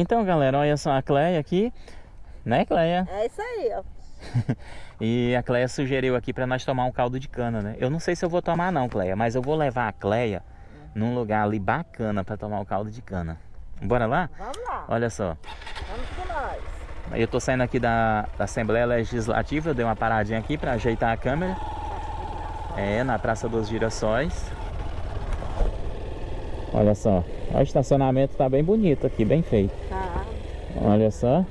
Então, galera, olha só a Cleia aqui. Né, Cleia? É isso aí, ó. e a Cleia sugeriu aqui para nós tomar um caldo de cana, né? Eu não sei se eu vou tomar não, Cleia, mas eu vou levar a Cleia num lugar ali bacana para tomar o caldo de cana. Bora lá? Vamos lá. Olha só. Vamos com nós. Eu tô saindo aqui da, da Assembleia Legislativa, eu dei uma paradinha aqui para ajeitar a câmera. É, na Praça dos Girassóis. Olha só. O estacionamento tá bem bonito aqui, bem feito. Tá. Olha só.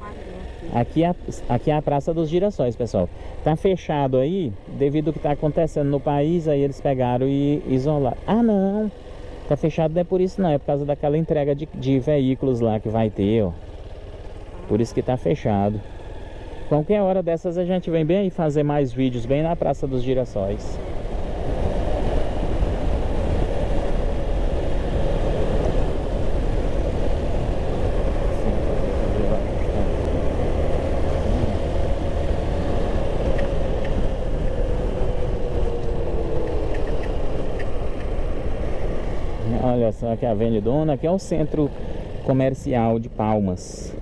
Aqui é, a, aqui é a Praça dos Girassóis, pessoal. Tá fechado aí, devido ao que tá acontecendo no país, aí eles pegaram e isolaram. Ah, não. Tá fechado não é por isso não, é por causa daquela entrega de, de veículos lá que vai ter, ó. Por isso que tá fechado. Qualquer hora dessas a gente vem bem aí fazer mais vídeos bem na Praça dos Girassóis. Olha só aqui é a Avenida Dona. aqui é o centro comercial de Palmas.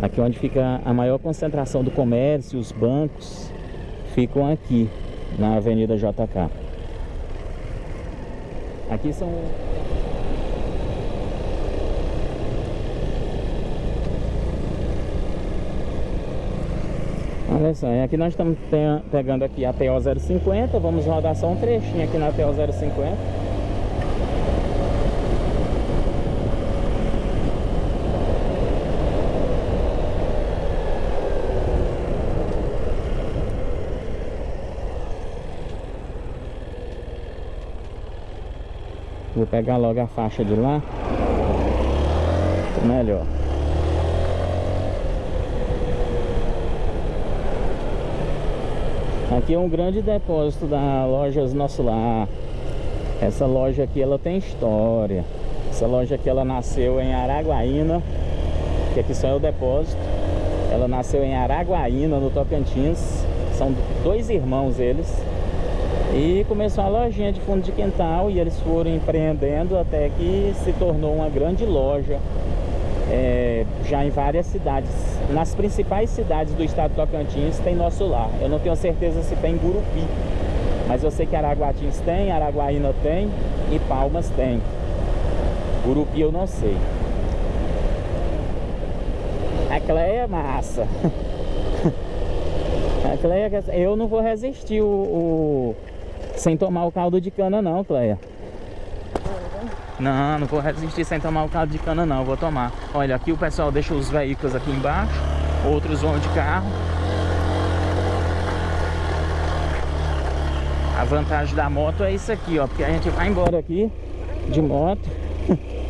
Aqui onde fica a maior concentração do comércio, os bancos ficam aqui na Avenida JK. Aqui são Olha só, aqui nós estamos pegando aqui a TO050, vamos rodar só um trechinho aqui na TO050. Vou pegar logo a faixa de lá. Melhor. Aqui é um grande depósito da Lojas Nosso Lar Essa loja aqui ela tem história. Essa loja aqui ela nasceu em Araguaína Que aqui só é o depósito. Ela nasceu em Araguaína, no Tocantins. São dois irmãos eles e começou a lojinha de fundo de quintal e eles foram empreendendo até que se tornou uma grande loja é, já em várias cidades. Nas principais cidades do estado de Tocantins tem nosso lar. Eu não tenho certeza se tem Gurupi, mas eu sei que Araguatins tem, Araguaína tem e Palmas tem. Gurupi eu não sei. A Cleia é massa. A Cleia, eu não vou resistir o, o sem tomar o caldo de cana não, Cleia. Não, não vou resistir sem tomar o caldo de cana não, vou tomar. Olha, aqui o pessoal deixa os veículos aqui embaixo, outros vão de carro. A vantagem da moto é isso aqui, ó, porque a gente vai embora aqui de moto.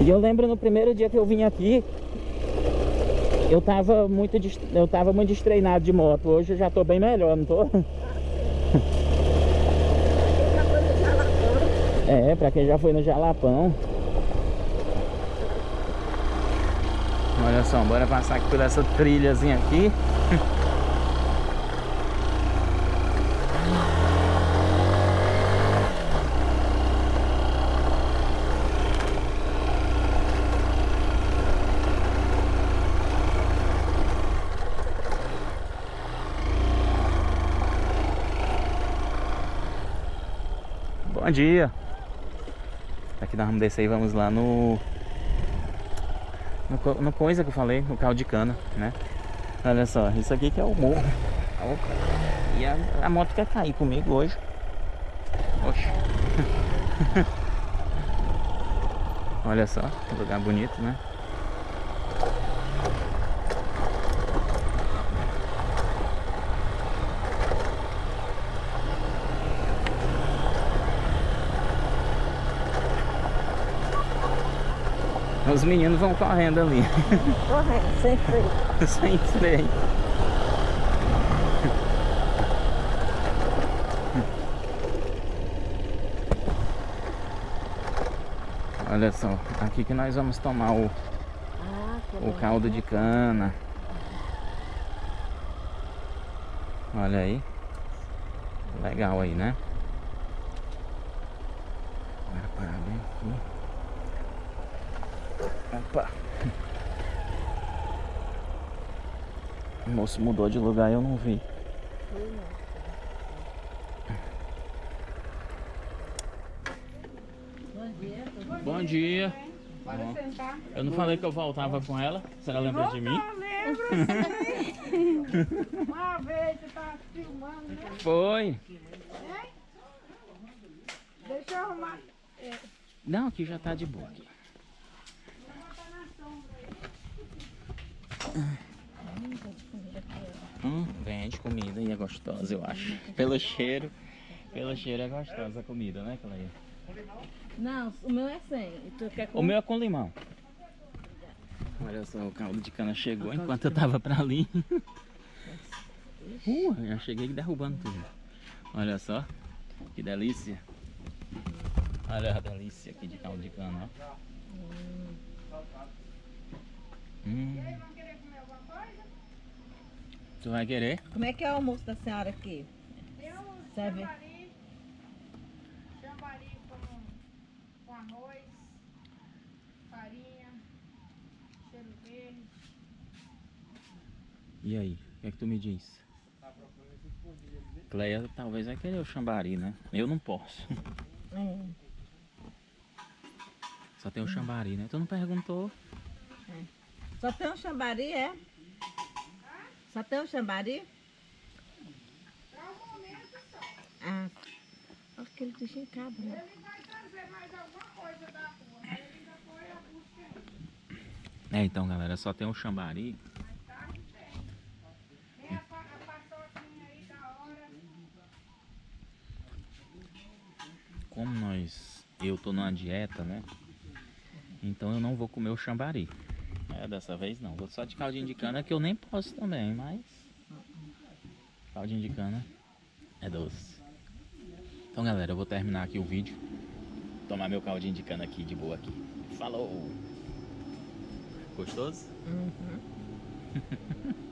E eu lembro no primeiro dia que eu vim aqui, eu tava muito, eu tava muito destreinado de moto. Hoje eu já tô bem melhor, não tô? É, pra quem já foi no Jalapão. Olha só, bora passar aqui por essa trilhazinha aqui. Bom dia. Aqui nós vamos descer e vamos lá no, no... No coisa que eu falei, no caldo de cana, né? Olha só, isso aqui que é o morro. E a, a moto quer cair comigo hoje. Oxe. Olha só, lugar bonito, né? Os meninos vão correndo ali. Correndo, sem freio. sem freio. Olha só, aqui que nós vamos tomar o, ah, o caldo de cana. Olha aí. Legal aí, né? Agora parar bem aqui. Opa. O moço mudou de lugar e eu não vi. Bom dia. Bom dia. Pode Bom. sentar. Eu não falei que eu voltava com ela? Senhora lembra de mim? Eu lembro. Uma vez você tava filmando, né? Foi. Deixa eu arrumar. Não, aqui já tá de boa. Aqui. Hum, vende comida e é gostosa, eu acho. Pelo cheiro, pelo cheiro é gostosa a comida, né, Cleia? Não, o meu é 100. Tu quer O meu é com limão. Olha só, o caldo de cana chegou enquanto eu tava pra ali. Uh, já cheguei derrubando tudo. Olha só, que delícia. Olha a delícia aqui de caldo de cana, ó. Hum. Vão querer comer alguma coisa? Tu vai querer? Como é que é o almoço da senhora aqui? Tem um Serve. chambari. Chambari com, com arroz, farinha, cheiro verde. E aí, o que é que tu me diz? Cleia talvez vai querer o chambari, né? Eu não posso. Hum. Só tem o chambari, né? Tu não perguntou? Só tem um chambari, é? Só tem um chambari? Para o momento só. Ah, aquele bichinho cabra. né? Ele vai trazer mais alguma coisa da rua, mas ele ainda foi a busca ainda. É, então galera, só tem o chambari. Como nós, eu tô numa dieta, né? Então eu não vou comer o chambari. É, dessa vez não. Vou só de caldinho de cana que eu nem posso também, mas... Caldinho de cana é doce. Então galera, eu vou terminar aqui o vídeo. Tomar meu caldinho de cana aqui de boa aqui. Falou! Gostoso? Uhum.